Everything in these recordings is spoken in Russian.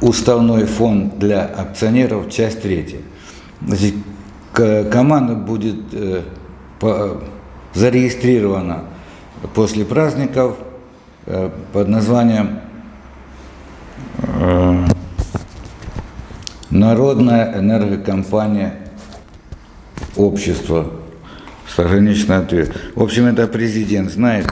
уставной фонд для акционеров, часть третья. Значит, команда будет э, зарегистрирована после праздников э, под названием э, Народная энергокомпания общества с ограниченной ответственностью. В общем, это президент знает.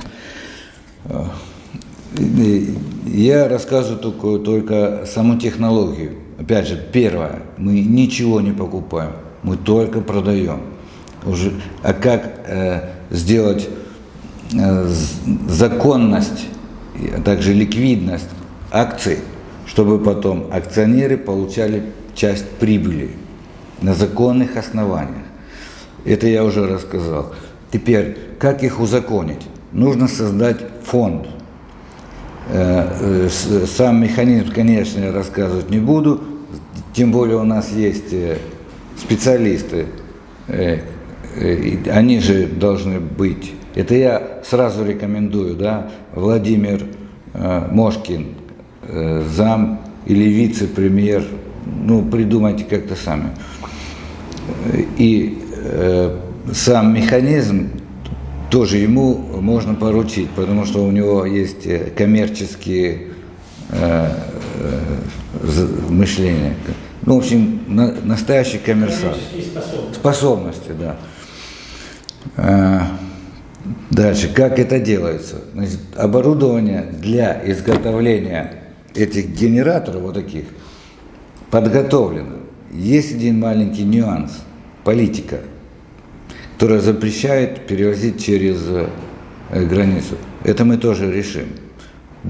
Я рассказываю только, только саму технологию. Опять же, первое, мы ничего не покупаем, мы только продаем. Уже, а как э, сделать э, законность, а также ликвидность акций, чтобы потом акционеры получали часть прибыли на законных основаниях. Это я уже рассказал. Теперь, как их узаконить? Нужно создать фонд – сам механизм, конечно, я рассказывать не буду, тем более у нас есть э, специалисты, они же должны быть. Это я сразу рекомендую, да, Владимир Мошкин, зам или вице-премьер, ну, придумайте как-то сами. И сам механизм тоже ему можно поручить, потому что у него есть э, коммерческие э, э, мышления. Ну, в общем, на, настоящий коммерсант. Способности. способности, да. Э, дальше, как это делается? Значит, оборудование для изготовления этих генераторов, вот таких, подготовлено. Есть один маленький нюанс, политика – которая запрещает перевозить через э, границу. Это мы тоже решим.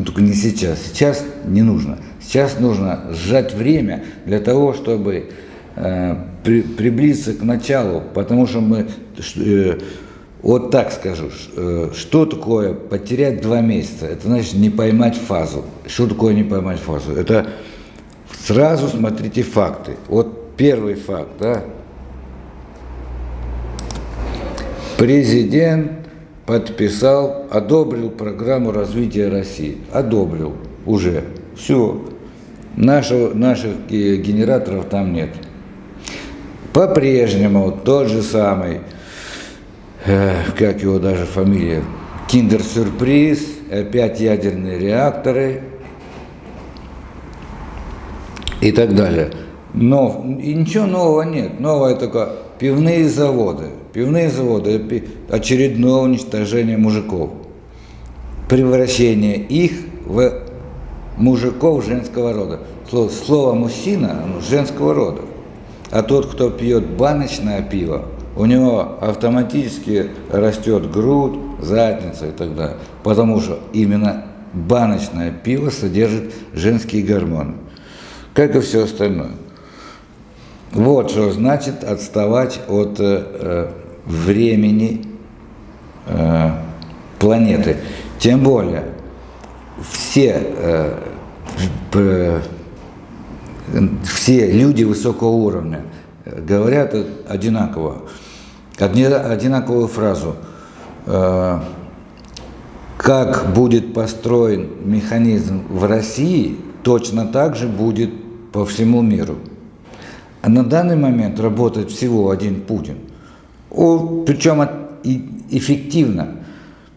Только не сейчас. Сейчас не нужно. Сейчас нужно сжать время для того, чтобы э, при, приблизиться к началу, потому что мы, э, вот так скажу, что такое потерять два месяца? Это значит не поймать фазу. Что такое не поймать фазу? Это сразу смотрите факты. Вот первый факт, да, Президент подписал, одобрил программу развития России. Одобрил уже. Все. Нашего, наших генераторов там нет. По-прежнему тот же самый, э, как его даже фамилия, киндер-сюрприз, опять ядерные реакторы и так далее. Но и ничего нового нет. Новое только пивные заводы. Пивные заводы – очередное уничтожение мужиков. Превращение их в мужиков женского рода. Слово, слово мужчина оно женского рода. А тот, кто пьет баночное пиво, у него автоматически растет грудь, задница и так далее. Потому что именно баночное пиво содержит женские гормоны, как и все остальное. Вот что значит отставать от э, э времени э, планеты. Тем более, все, э, э, все люди высокого уровня говорят одинаково, одинаковую фразу. Э, как будет построен механизм в России, точно так же будет по всему миру. А на данный момент работает всего один Путин – причем эффективно.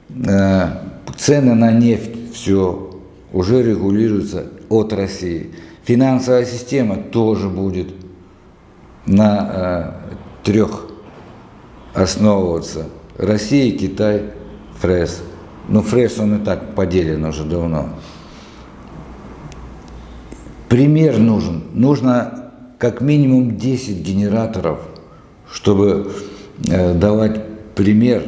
Э, цены на нефть все уже регулируются от России. Финансовая система тоже будет на э, трех основываться. Россия, Китай, ФРЭС. Но ФРЭС он и так поделен уже давно. Пример нужен. Нужно как минимум 10 генераторов, чтобы Э, давать пример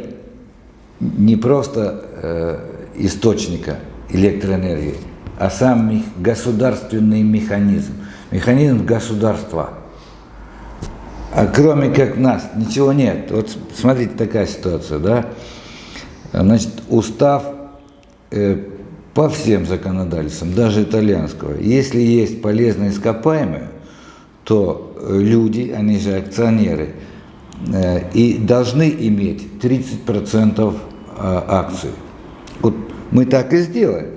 не просто э, источника электроэнергии, а сам государственный механизм, механизм государства. А кроме как нас, ничего нет. Вот смотрите, такая ситуация, да? Значит, устав э, по всем законодательствам, даже итальянского, если есть полезные ископаемые, то люди, они же акционеры – Э, и должны иметь 30% э, акций. Вот мы так и сделаем.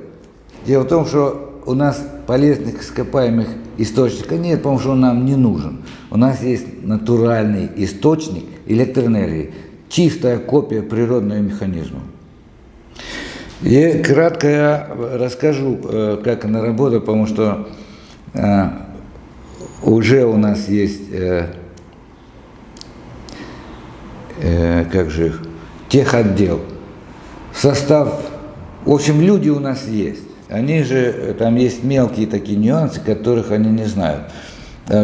Дело в том, что у нас полезных ископаемых источников нет, потому что он нам не нужен. У нас есть натуральный источник электроэнергии, чистая копия природного механизма. И кратко я расскажу, э, как она работает, потому что э, уже у нас есть, э, как же их, техотдел, состав, в общем, люди у нас есть. Они же, там есть мелкие такие нюансы, которых они не знают.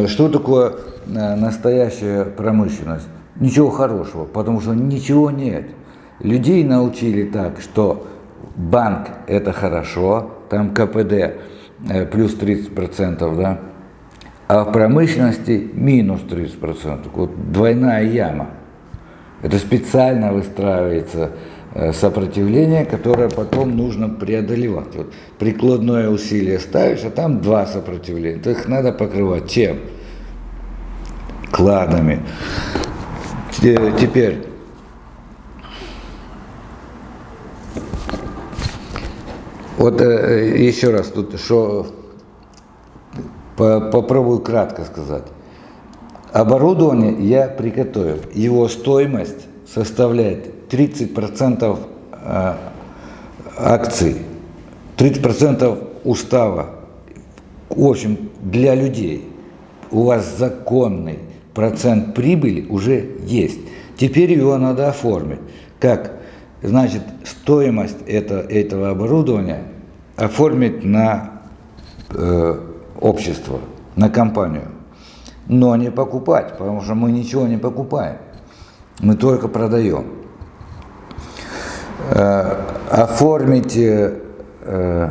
Что такое настоящая промышленность? Ничего хорошего, потому что ничего нет. Людей научили так, что банк – это хорошо, там КПД э, плюс 30%, да, а в промышленности минус 30%. Вот двойная яма. Это специально выстраивается э, сопротивление, которое потом нужно преодолевать. Вот прикладное усилие ставишь, а там два сопротивления. То их надо покрывать чем? Кладами. Теперь Вот э, еще раз тут, что попробую кратко сказать. Оборудование я приготовил. Его стоимость составляет 30% э, акций, 30% устава. В общем, для людей у вас законный процент прибыли уже есть. Теперь его надо оформить. Как значит, стоимость это, этого оборудования оформить на э, общество, на компанию, но не покупать, потому что мы ничего не покупаем, мы только продаем. Э, оформить э,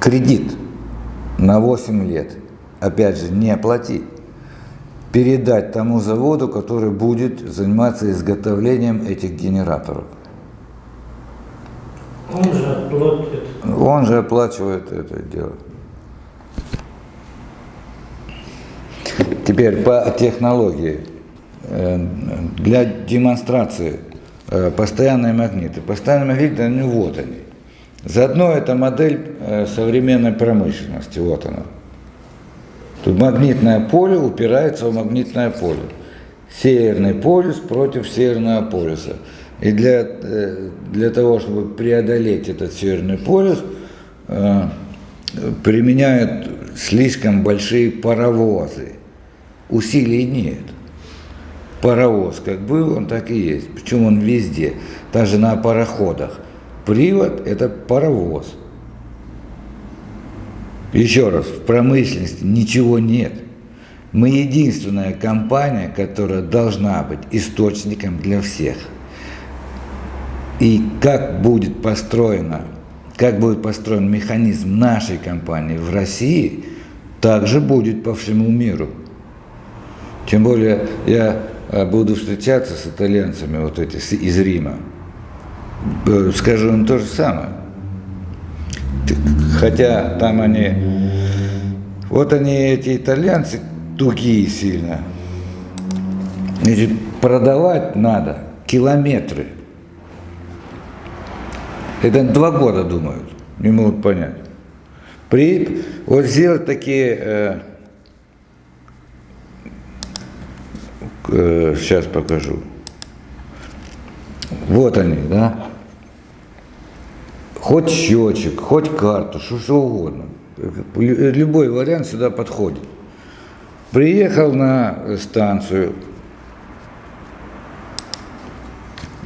кредит на 8 лет, опять же, не платить передать тому заводу, который будет заниматься изготовлением этих генераторов. Он же оплатит. Он же оплачивает это дело. Теперь по технологии. Э, для демонстрации э, постоянные магниты. Постоянные магниты, они вот они. Заодно это модель э, современной промышленности, вот она. Тут магнитное поле упирается в магнитное поле. Северный полюс против северного полюса. И для, для того, чтобы преодолеть этот северный полюс, применяют слишком большие паровозы. Усилий нет. Паровоз как был, он так и есть. Причем он везде, даже на пароходах. Привод – это паровоз. Еще раз, в промышленности ничего нет. Мы единственная компания, которая должна быть источником для всех. И как будет построена, как будет построен механизм нашей компании в России, также будет по всему миру. Тем более я э, буду встречаться с итальянцами вот эти из Рима. Э, скажу им то же самое. Хотя там они, вот они, эти итальянцы, тугие сильно. Значит, продавать надо километры. Это два года думают, не могут понять. При, вот сделать такие, э, сейчас покажу. Вот они, да хоть счетчик, хоть карту, что, что угодно. Любой вариант сюда подходит. Приехал на станцию,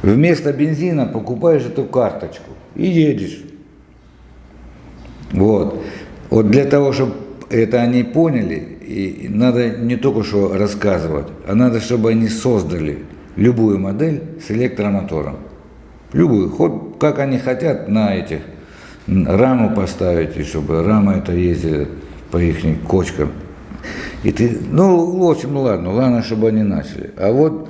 вместо бензина покупаешь эту карточку и едешь. Вот. Вот для того, чтобы это они поняли, и надо не только что рассказывать, а надо, чтобы они создали любую модель с электромотором. Любую, хоть как они хотят на этих раму поставить, и чтобы рама это ездила по их кочкам. И ты, ну, в общем, ладно, ладно, чтобы они начали. А вот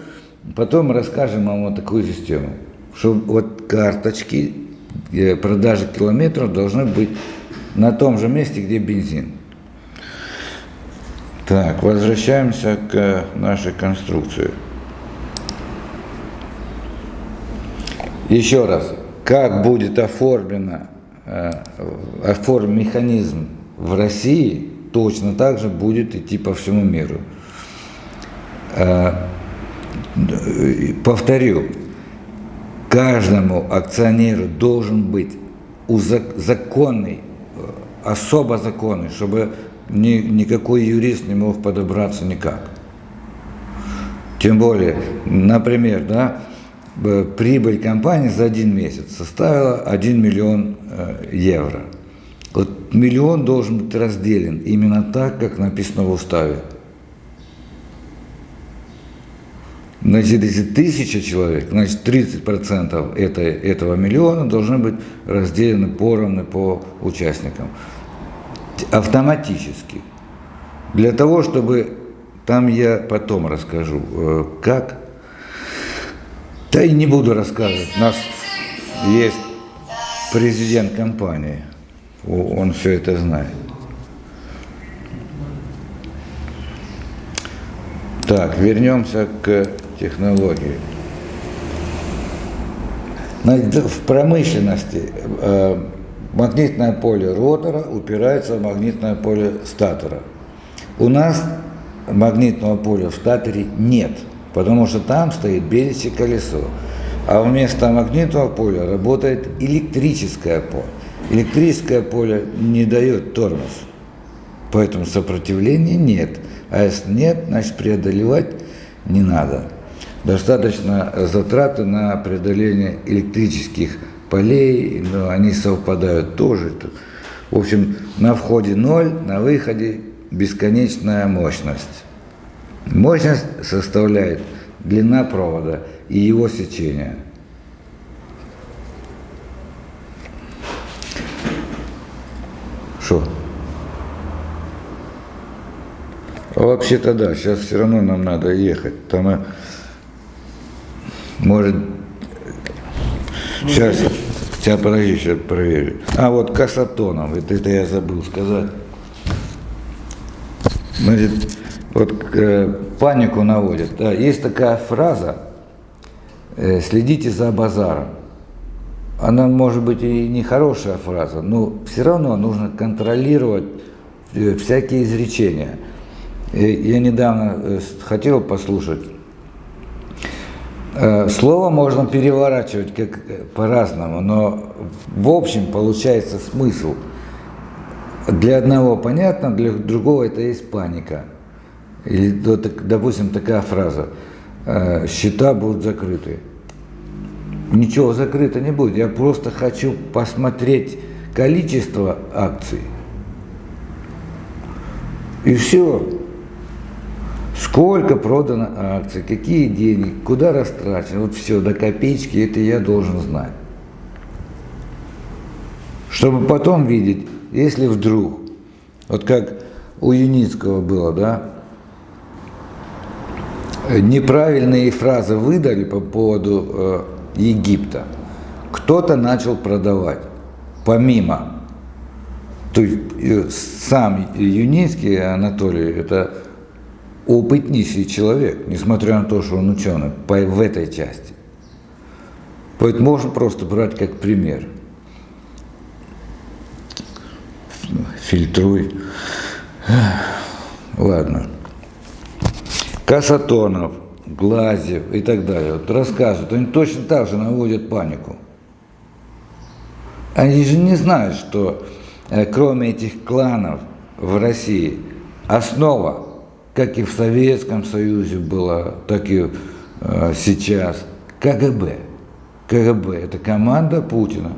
потом расскажем вам вот такую систему, что вот карточки продажи километров должны быть на том же месте, где бензин. Так, возвращаемся к нашей конструкции. Еще раз, как будет оформлена э, оформим механизм в России, точно так же будет идти по всему миру. Э, повторю, каждому акционеру должен быть законный, особо законный, чтобы ни, никакой юрист не мог подобраться никак. Тем более, например, да, прибыль компании за один месяц составила 1 миллион э, евро. Вот миллион должен быть разделен именно так, как написано в уставе. Значит, если тысяча человек, значит 30% это, этого миллиона должны быть разделены поровну по участникам. Автоматически. Для того, чтобы, там я потом расскажу, э, как, да и не буду рассказывать, нас есть президент компании, он все это знает. Так, вернемся к технологии. В промышленности э, магнитное поле ротора упирается в магнитное поле статора. У нас магнитного поля в статоре нет, потому что там стоит беличье колесо. А вместо магнитного поля работает электрическое поле. Электрическое поле не дает тормоз, поэтому сопротивления нет. А если нет, значит преодолевать не надо. Достаточно затраты на преодоление электрических полей, но они совпадают тоже. В общем, на входе ноль, на выходе бесконечная мощность. Мощность составляет длина провода и его сечение. Что? А вообще-то да, сейчас все равно нам надо ехать. Там, э, может, сейчас, сейчас подожди, сейчас проверю. А вот касатоном, это, это я забыл сказать. Значит, вот э, панику наводят. Да, есть такая фраза, э, следите за базаром. Она может быть и не хорошая фраза, но все равно нужно контролировать э, всякие изречения. Я недавно э, хотел послушать. Э, слово можно переворачивать как э, по-разному, но в общем получается смысл. Для одного понятно, для другого это есть паника. Или, допустим, такая фраза, счета будут закрыты. Ничего закрыто не будет, я просто хочу посмотреть количество акций. И все. Сколько продано акций, какие деньги, куда растрачено, вот все до копеечки, это я должен знать. Чтобы потом видеть, если вдруг, вот как у Юницкого было, да, неправильные фразы выдали по поводу э, Египта, кто-то начал продавать, помимо, то есть э, сам Юницкий Анатолий, это опытнейший человек, несмотря на то, что он ученый, в этой части. Поэтому можно просто брать как пример. Фильтруй. Ладно. Касатонов, Глазев и так далее. Вот рассказывают, они точно так же наводят панику. Они же не знают, что э, кроме этих кланов в России основа как и в Советском Союзе было, так и э, сейчас, КГБ. КГБ – это команда Путина.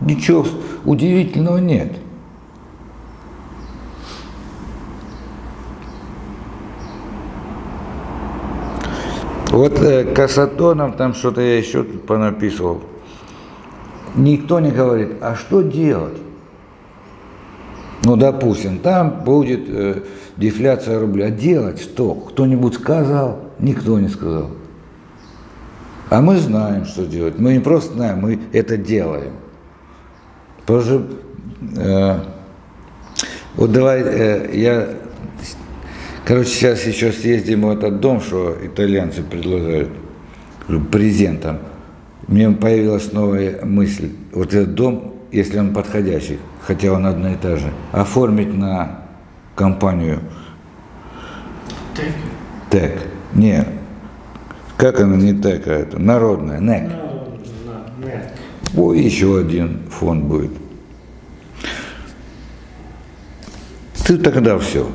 Ничего удивительного нет. Вот э, Касатонов, там что-то я еще тут понаписывал. Никто не говорит, а что делать? Ну, допустим, там будет э, дефляция рубля. Делать что? Кто-нибудь сказал? Никто не сказал. А мы знаем, что делать. Мы не просто знаем, мы это делаем. Потому э, вот давай, э, я, короче, сейчас еще съездим в этот дом, что итальянцы предлагают, презентом. Мне появилась новая мысль. Вот этот дом если он подходящий, хотя он одна и та же, оформить на компанию Так. ТЭК. Не, как она не ТЭК, а это народная, НЭК. На, на, нет. О, еще один фонд будет. Ты тогда все.